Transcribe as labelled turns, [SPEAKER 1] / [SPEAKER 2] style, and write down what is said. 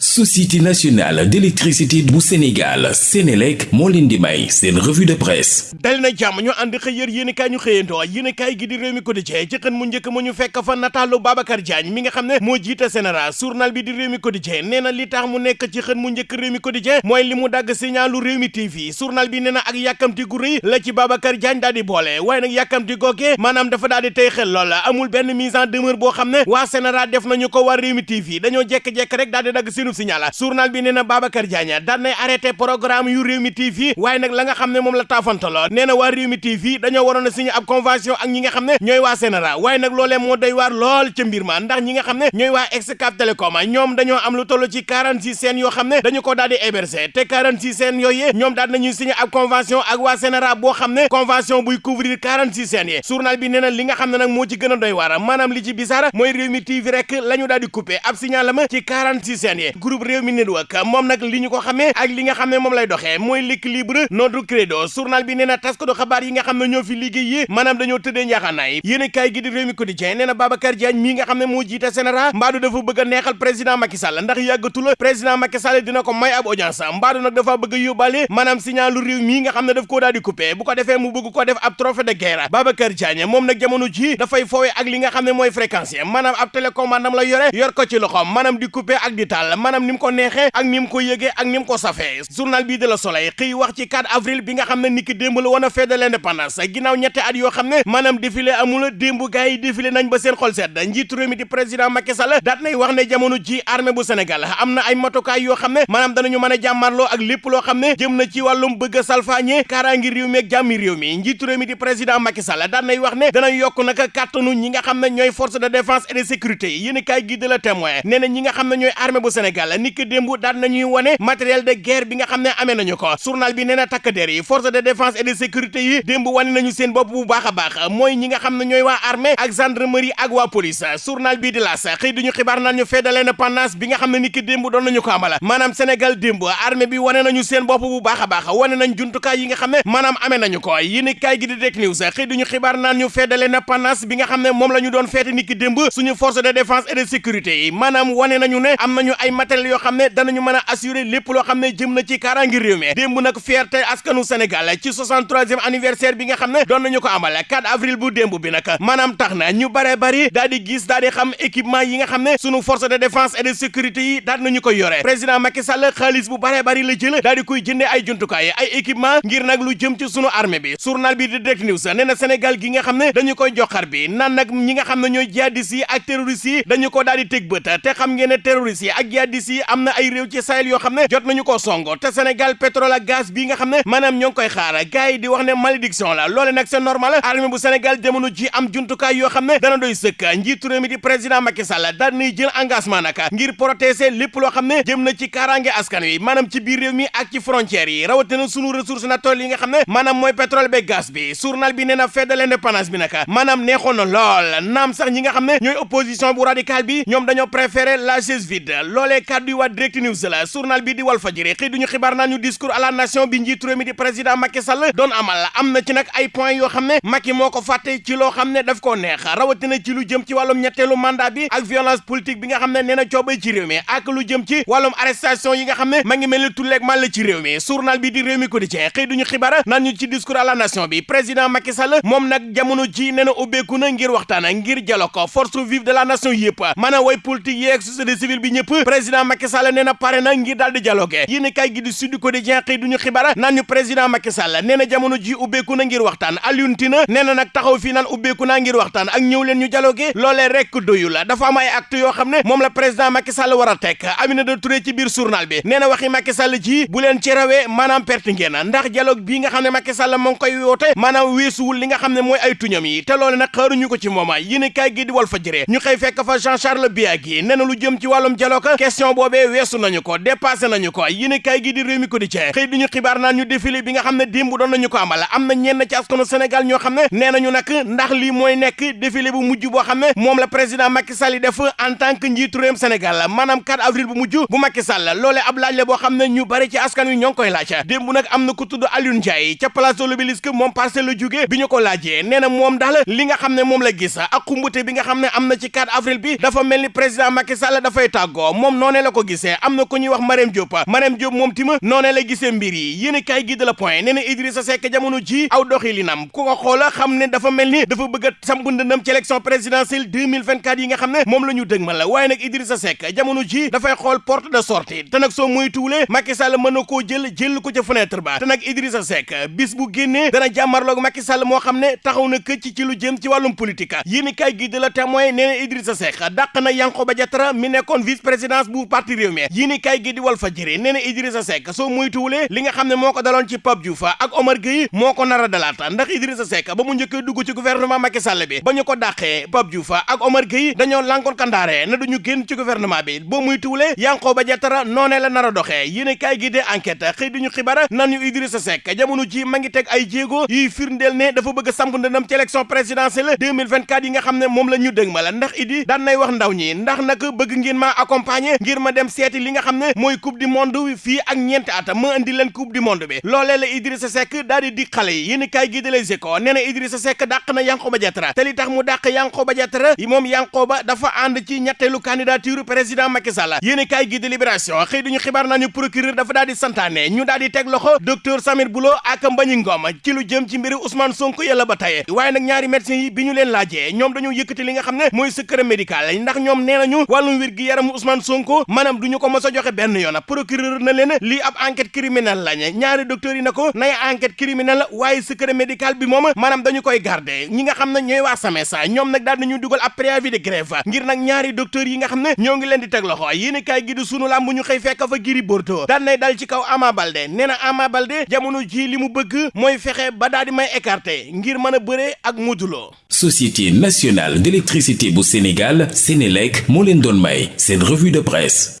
[SPEAKER 1] société nationale d'électricité bu Sénégal Sénélec moo leen di may seen revue de presse.
[SPEAKER 2] Dal na jàmm ñu ànd xëy yër yéen kaay ñu xëyantoo yéen kaay gi di réew mi quotidien ci xën mu njëkk mu ñu fekk fa nataalu Babacar Diagne mi nga xam ne moo jiite journal bi di réew mi quotidien nee na li tax mu nekk ci xën mu njëkk réew mi quotidien mooy li mu dagg signalu réew mi TV journal bi nee na ak yàkkamti gu rëy la ci Babacar Diagne daal di boole. Waaye nag yàkkamti googee maanaam dafa daal di tey xel lool. Amul benn mise en demeure boo xam ne waa Sénéral def nañu ko waa réew mi TV dañoo jekk-jekk rek daal di dagg seenu signal journal bi nee na Babacar Diagne daan nay arrêté programme yu Rewmi TV waaye nag la nga xam ne moom la taafantaloo nee na waa Rewmi TV dañoo waroon a signé ab convention ak ñi nga xam ne ñooy waa Sénéra nag loolee moo doy waar lool ca mbir ma ndax ñi nga xam ne ñooy waa Excaf Télécom ñoom am lu toll ci 46 scènes yoo xam ne dañu ko daal di héberger te 46 scènes yooyu ñoom daal nañuy signé ab convention ak waa Sénéra boo xam ne convention buy couvrir 46 scènes yi journal bi nee na li nga xam ne nag moo ci gën a doy waar maanaam li ci bisaara mooy Rewmi TV rek la ñu daal di coupé ab signalam ci 46 scènes yi groupe Rewmi Network moom nag li ñu ko xamee ak li nga xam ne moom lay doxee mooy l'équilibre notre credo. Journal bi nee na taskatu xabaar yi nga xam ne ñoo fi liggéey yi maanaam dañoo tëddee njaaxaanaay. Yéen a gi di Rewmi Quotidien nee na Babacar Diagne mii nga xam ne moo jiite Sénéral mbaadu dafa bëgg neexal président Macky Sall ndax yàggatul président Macky Sall dina ko may ab audience mbaadu nag dafa bëgg a yóbbaale maanaam signalu réew nga xam ne daf koo daal di coupé bu ko defee mu bëgg ko def ab trophée de guerre. Babacar Diagne moom nag jamono ji dafay foowe ak li nga xam ne mooy fréquence yi maanaam ab télécommande la yore yor ko ci loxoom maanaam di coupé ak di taal maanaam ni mu ko neexee ak ni mu ko yëgee ak ni mu ko safee. journal bii de la Soleil xëy wax ci 4 avril bi nga xam ne niki démb la woon a fête de l'indépendance. ginnaaw ñetti at yoo xam ne maanaam défilé amul démb gars yi défilé nañ ba seen xol sedd. njiitu réew mi di président Macky Sall daat nay wax ne jamono ji armée bu Sénégal am na ay matukaay yoo xam ne maanaam danañu mën a jàmmarloo ak lépp loo xam ne jëm na ci wàllum bëgg a salfaañe kaaraangi réew mi ak jàmmi réew mi. njiitu réew mi di président Macky Sall daat nay wax ne dana yokk nag kàttanu ñi nga xam ne ñooy force de défense et de sécurité. yi yéen kaay gi de la témoin nee na ñi nga xam ne ñooy armée bu Sénégal niki démb daat nañuy wane matériel de guerre bi nga xam ne amee nañu ko. Journal bi nee na takk der yi force de défense et de sécurité yi démb wane nañu seen bopp bu baax a baax. Mooy ñi nga xam ne ñooy waa armée ak gendarmerie ak waa police. Journal bii di laas xëy duñu xibaar naan ñu fête de bi nga xam ne ni ki démb doon nañu ko amala maanaam Sénégal démb armée bi wane nañu seen bopp bu baax baax. Wane nañ jumtukaay yi nga xam ne maanaam amee nañu ko. Yéen kaay gi di News xëy duñu xibaar naan ñu fête de bi nga xam ne moom la ñu doon fête ni ki démb suñu force de défense et de sécurité yi. Maanaam wane nañu ne am nañu ay matériel yoo xam ne danañu mën a assurer lépp loo xam ne jëm na ci kaaraangi réew mi. Démb nag fierté askanu Sénégal ci 63e anniversaire bi nga xam ne doon nañu ko amal 4 avril bu démb bi nag. Maanaam tax na ñu bare bari daal di gis daal di xam équipement yi nga xam ne sunu force de défense et de sécurité yi daal nañu ko yore. Président Macky Sall xaalis bu bare bari la jël daal di koy jëndee ay jumtukaay ay équipement ngir nag lu jëm ci sunu armée bi. Journal bi di Direct News nee na Sénégal gi nga xam ne dañu koy joxar bi naan nag ñi nga xam ne ñooy ak dañu ko daal di teg bët te xam ngeen ne terroristes ak jihadistes yi am ay réew ci Sahel yoo xam ne jot nañu ko songo te Sénégal pétrole ak gaz bii nga xam ne maanaam ñoo ngi koy xaar. Gars yi di wax ne malédiction la loole nag c'est normal. Armée bu Sénégal jamono ji am jumtukaay yoo xam ne dana doy sëkk. Njiitu réew mi di président Macky Sall daan nay jël engagement nag ngir protéger lépp loo xam ne jëm na ci kaaraange askan wi maanaam ci biir réew mi ak ci frontières yi. Rawatina sunu ressources naturelles yi nga xam ne maanaam mooy pétrole be gaz bi. Journal bi nee na fête de l'indépendance bi nag maanaam neexoon na lool. Naam sax ñi nga xam ne ñooy opposition bu radical bi ñoom dañoo préféré la chaise vide. Loolee kàddu yi waa Direct News la journal bi di naa ñu discours à la nation bi njiitu réew mi di président Macky Sall amal am na ci nag ay points yoo xam ne Macky moo ko ci loo mandat bi ak violence politique bi nga xam ne nee ci arrestation yi nga xam ne ma ngi mel ni tulleeg man la ci mi journal bi di mi quotidien discours à la nation bi président Macky Sall moom nag jamono ji nee na ngir waxtaan ngir force vive de la nation yëpp maanaam way politique yeeg société civile bi ñëpp président Macky Sall nee na pare na ngir daal di dialogue yéen kay gi di Sud Quotidien xëy duñu xibaar naan ñu président Macky Sall nee na jamono ji ubbeeku na ngir waxtaan. Alioune Tine nee na nag taxaw fii naan ubbeeku ngir waxtaan ak ñëw leen ñu dialogue loolee rek doyu la dafa am ay acte yoo xam ne moom la président Macky Sall war a teg. Aminata Touré ci biir journal bi nee waxi Macky Sall ji bu leen ci rawee maanaam perte ngeen. Ndax dialogue bii nga xam ne Macky Sall moo ngi koy woote maanaam weesuwul li nga xam ne mooy ay tuñam yi te loole nag xaaruñu ko ci mooma yéen kay gi di Walf Fadjri ñu xëy fekk fa Jean Charles Biagui nee lu jëm ci wàllum dialogue question boobee weesu nañu ko dépassé nañu ko. Yéen kay gi di Rewmi Quotidien xëy duñu xibaar naan ñu défilé bi nga xam ne doon nañu ko amal. Am na ñenn ci askanu Sénégal ñoo xam ne nee ndax lii mooy nekk défilé bu mujj boo xam ne moom la président Macky Sall def en tant que Sénégal. Maanaam 4 avril bu mujj bu Macky Sall. Loolee ab laaj la boo xam ñu bari ci askan wi ñoo ngi koy laaj. Démb nag am na ku tudd Alioune Ndiaye ca place de l'Obélisque moom parcelle la jógee bi ñu ko laajee. Na moom li nga xam la gis ak bi nga xam ne na ci 4 avril bi dafa mel président Macky Sall dafay tàggoo noonee la ko gisee am na ko ñuy wax Marème Diop Marème Diop moom tima noonee la gisee mbir yi yéen kaay gi de la point nee na Idrissa Seck jamono ji aw doxilinam ku ko xoola xam ne dafa mel ni dafa bëgg samp ndëndam ci élection présidentielle 2024 yi nga xam ne moom la ñu dëgmal la waaye nag Idrissa Seck jamono ji dafay xool porte de sortie te nag soo muy tuulee Macky Sall mën na koo jël jël ko ca fenêtre ba te nag Idrissa Seck bis bu génnee dana jàmmarloog Macky Sall moo xam ne taxaw na këcc ci lu jëm ci wàllum politique. Yéen kaay gi de la témoin nee na Idrissa Seck dàq na Yankhoba Diattara mi nekkoon vice présidence bu parti Rewmi yéen kaay gi di Walf Fadjri nee na Idrissa Seck muy tuulee li nga xam ne moo ko daloon ci Pape Diouf ak Omar Gueye moo ko nar a dalaata ndax Idrissa Seck ba mu njëkkee dugg ci gouvernement Macky Sall bi ba ko Pape Diouf ak Omar Gueye dañoo lankoon kandaare na duñu génn ci gouvernement bi boo muy tuulee Yankhoba Diattara noonee la nar a doxee yéen kaay gi de enquête xëy duñu xibaar nan ñu Idrissa Seck jamono ji ma ngi teg ay jéego yuy firndeel ne dafa bëgg samp ndëndam ci élection présidentielle 2024 yi nga xam ne moom la ñu ndax idi daan nay wax ndaw ñi ndax nag bëgg ngeen ma accompagner ngir ma dem seeti li nga xam ne mooy coupe du monde fii ak ñeenti at ma indi leen coupe du monde bi. Loolee la Idrissa Seck daal di xale yi. Yéen kaay gi de Les Échos nee na Idrissa Seck dàq na Yankhoba Diattara. Te li tax mu dàq Yankhoba Diattara moom Yankhoba dafa ànd ci ñetteelu candidature président Macky Sall. Yéen kaay gi de Libération xëy duñu xibaar nañu procureur dafa daal di santaane ñu daal di teg loxo docteur Samir Boulo ak Mbagnick Ngom ci lu jëm ci mbiri Ousmane Sonko yàlla ba tey. Waaye nag ñaari médecins yi bi ñu leen laajee ñoom dañoo yëkkati li nga xam ne mooy secret médical ndax ñoom nee nañu wàllum yaramu Ousmane Sonko maanaam du ñu ko mos a joxe benn yoon. Procureur na leen lii ab enquête criminelle lañ ñaari docteurs yi na ko nay enquête criminelle waaye secret médical bi moom maanaam dañu koy garder. Ñi nga xam ne ñooy waa SAMES ñoom nag daal nañu préavis de grève. Ngir nag ñaari docteurs yi nga xam ñoo ngi leen di teg loxo. Yéen kaay gi di sunu lam bu ñu xëy fekk fa Gris Bordeaux. Daan nay dal ci kaw Ama Baldé. Nee Ama Baldé jamono ji li mu bëgg mooy fexe ba daal di may écarter ngir mën a bëre ak
[SPEAKER 1] Société nationale d'électricité bu Sénégal Sénélec moo leen may seen revue de presse